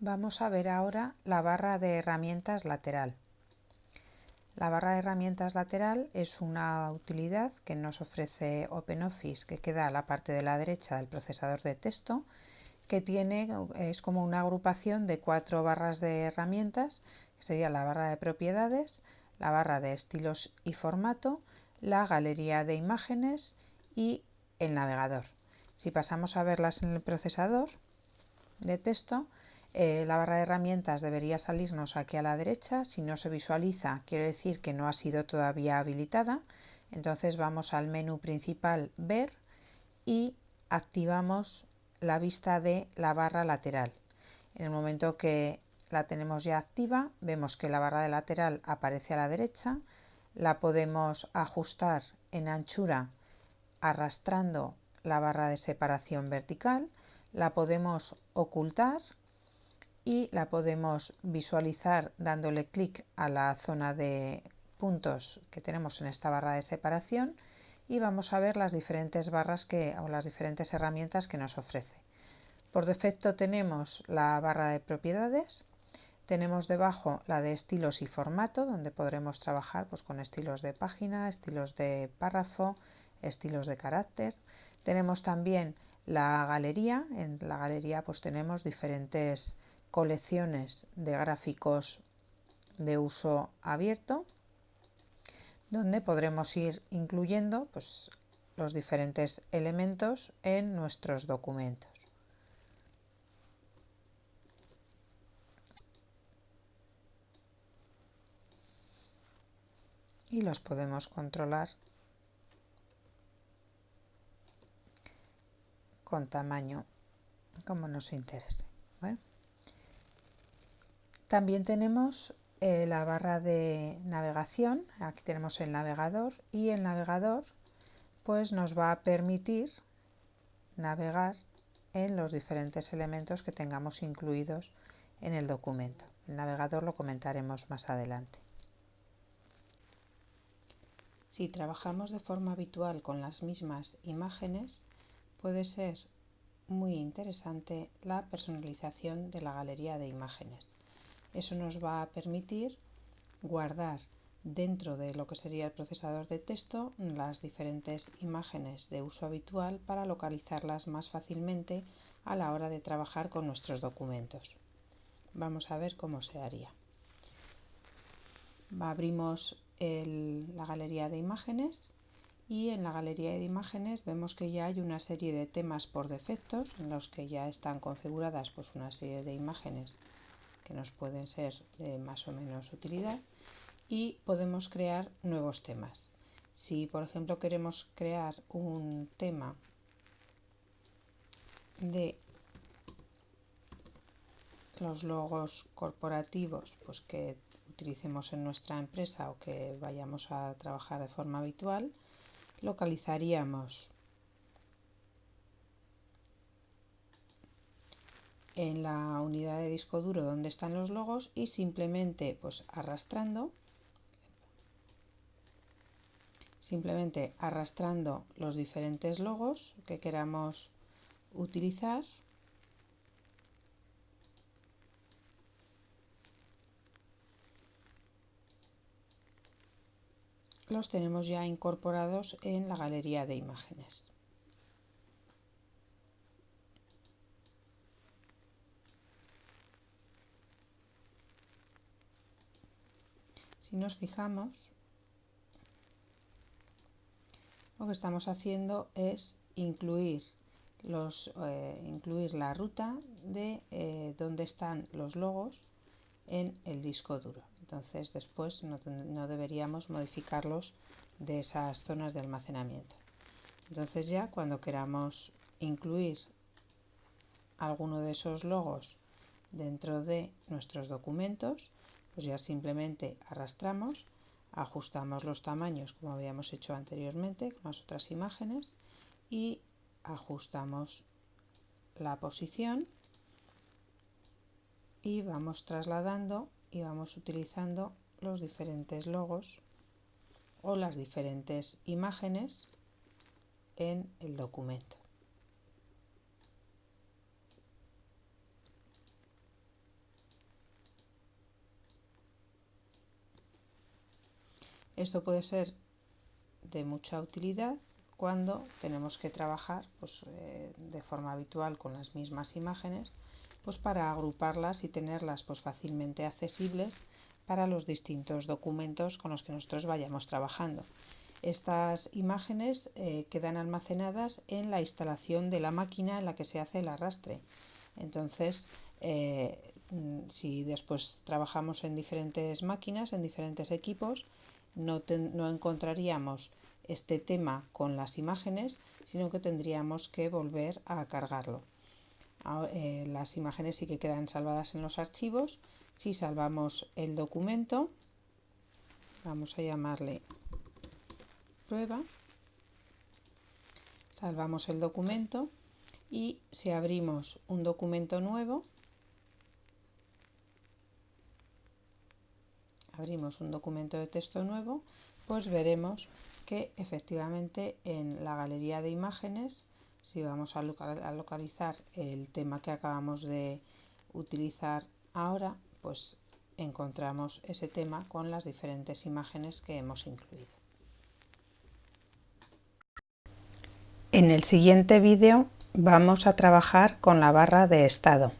Vamos a ver ahora la barra de herramientas lateral. La barra de herramientas lateral es una utilidad que nos ofrece OpenOffice que queda a la parte de la derecha del procesador de texto que tiene, es como una agrupación de cuatro barras de herramientas, que sería la barra de propiedades, la barra de estilos y formato, la galería de imágenes y el navegador. Si pasamos a verlas en el procesador de texto, eh, la barra de herramientas debería salirnos aquí a la derecha. Si no se visualiza, quiere decir que no ha sido todavía habilitada. Entonces vamos al menú principal Ver y activamos la vista de la barra lateral. En el momento que la tenemos ya activa, vemos que la barra de lateral aparece a la derecha. La podemos ajustar en anchura arrastrando la barra de separación vertical. La podemos ocultar y la podemos visualizar dándole clic a la zona de puntos que tenemos en esta barra de separación y vamos a ver las diferentes barras que, o las diferentes herramientas que nos ofrece. Por defecto tenemos la barra de propiedades, tenemos debajo la de estilos y formato, donde podremos trabajar pues, con estilos de página, estilos de párrafo, estilos de carácter. Tenemos también la galería, en la galería pues tenemos diferentes colecciones de gráficos de uso abierto donde podremos ir incluyendo pues, los diferentes elementos en nuestros documentos. Y los podemos controlar con tamaño como nos interese. También tenemos eh, la barra de navegación, aquí tenemos el navegador y el navegador pues nos va a permitir navegar en los diferentes elementos que tengamos incluidos en el documento. El navegador lo comentaremos más adelante. Si trabajamos de forma habitual con las mismas imágenes, puede ser muy interesante la personalización de la galería de imágenes. Eso nos va a permitir guardar dentro de lo que sería el procesador de texto las diferentes imágenes de uso habitual para localizarlas más fácilmente a la hora de trabajar con nuestros documentos. Vamos a ver cómo se haría. Abrimos la galería de imágenes y en la galería de imágenes vemos que ya hay una serie de temas por defectos en los que ya están configuradas pues, una serie de imágenes que nos pueden ser de más o menos utilidad y podemos crear nuevos temas. Si por ejemplo queremos crear un tema de los logos corporativos pues que utilicemos en nuestra empresa o que vayamos a trabajar de forma habitual, localizaríamos en la unidad de disco duro donde están los logos y simplemente pues arrastrando simplemente arrastrando los diferentes logos que queramos utilizar los tenemos ya incorporados en la galería de imágenes. Si nos fijamos, lo que estamos haciendo es incluir, los, eh, incluir la ruta de eh, dónde están los logos en el disco duro. Entonces después no, no, deberíamos modificarlos de esas zonas de almacenamiento. Entonces ya cuando queramos incluir alguno de esos logos dentro de nuestros documentos, pues ya simplemente arrastramos, ajustamos los tamaños como habíamos hecho anteriormente con las otras imágenes y ajustamos la posición y vamos trasladando y vamos utilizando los diferentes logos o las diferentes imágenes en el documento. Esto puede ser de mucha utilidad cuando tenemos que trabajar pues, eh, de forma habitual con las mismas imágenes pues, para agruparlas y tenerlas pues, fácilmente accesibles para los distintos documentos con los que nosotros vayamos trabajando. Estas imágenes eh, quedan almacenadas en la instalación de la máquina en la que se hace el arrastre. Entonces, eh, mm, si después trabajamos en diferentes máquinas, en diferentes equipos, no, encontraríamos este tema con las imágenes, sino que tendríamos que volver a cargarlo. Eh, las imágenes sí que quedan salvadas en los archivos. Si salvamos el documento, vamos a llamarle prueba, salvamos el documento y si abrimos un documento nuevo, abrimos un documento de texto nuevo, pues veremos que efectivamente en la galería de imágenes, si vamos a, localizar el tema que acabamos de utilizar ahora, pues encontramos ese tema con las diferentes imágenes que hemos incluido. En el siguiente vídeo vamos a trabajar con la barra de estado.